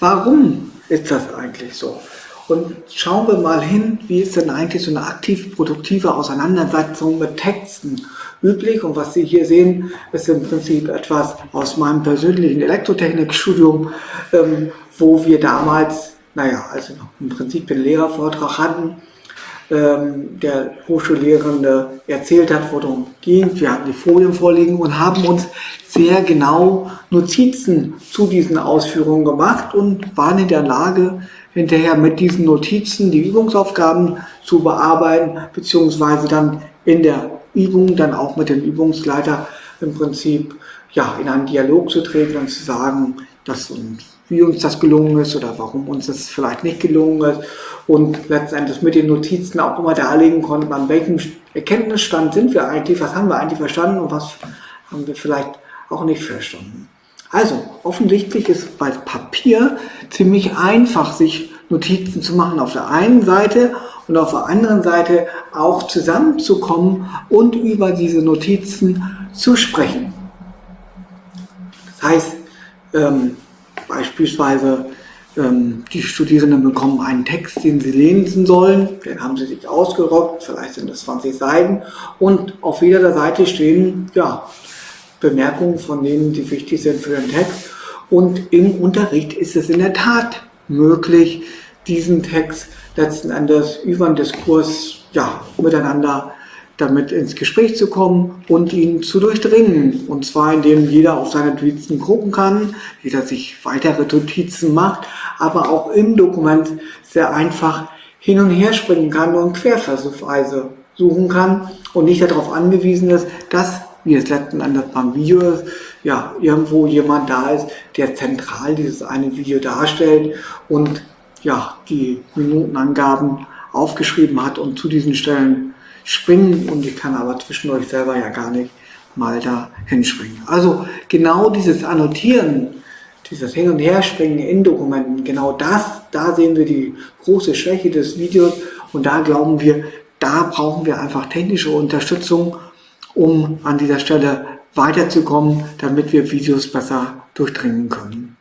warum ist das eigentlich so? Und schauen wir mal hin, wie ist denn eigentlich so eine aktiv produktive Auseinandersetzung mit Texten üblich. Und was Sie hier sehen, ist im Prinzip etwas aus meinem persönlichen Elektrotechnikstudium, ähm, wo wir damals, naja, also im Prinzip einen Lehrervortrag hatten, ähm, der Hochschullehrende erzählt hat, worum es ging. Wir hatten die Folien vorliegen und haben uns sehr genau Notizen zu diesen Ausführungen gemacht und waren in der Lage, hinterher mit diesen Notizen die Übungsaufgaben zu bearbeiten, beziehungsweise dann in der Übung dann auch mit dem Übungsleiter im Prinzip ja, in einen Dialog zu treten und zu sagen, dass uns, wie uns das gelungen ist oder warum uns das vielleicht nicht gelungen ist und letztendlich mit den Notizen auch immer darlegen konnten, an welchem Erkenntnisstand sind wir eigentlich, was haben wir eigentlich verstanden und was haben wir vielleicht auch nicht verstanden. Also, offensichtlich ist bei Papier ziemlich einfach, sich Notizen zu machen auf der einen Seite und auf der anderen Seite auch zusammenzukommen und über diese Notizen zu sprechen. Das heißt, ähm, beispielsweise ähm, die Studierenden bekommen einen Text, den sie lesen sollen, den haben sie sich ausgerockt, vielleicht sind es 20 Seiten und auf jeder Seite stehen ja, Bemerkungen von denen, die wichtig sind für den Text. Und im Unterricht ist es in der Tat möglich, diesen Text letzten Endes über einen Diskurs ja, miteinander damit ins Gespräch zu kommen und ihn zu durchdringen. Und zwar indem jeder auf seine Notizen gucken kann, jeder sich weitere Notizen macht, aber auch im Dokument sehr einfach hin und her springen kann und querversuchsweise suchen kann und nicht darauf angewiesen ist, dass wie es letzten Endes beim Video ist, ja, irgendwo jemand da ist, der zentral dieses eine Video darstellt und ja, die Minutenangaben aufgeschrieben hat und zu diesen Stellen springen und ich kann aber zwischendurch selber ja gar nicht mal da hinspringen. Also genau dieses Annotieren, dieses Hin- und Herspringen in Dokumenten, genau das, da sehen wir die große Schwäche des Videos und da glauben wir, da brauchen wir einfach technische Unterstützung um an dieser Stelle weiterzukommen, damit wir Videos besser durchdringen können.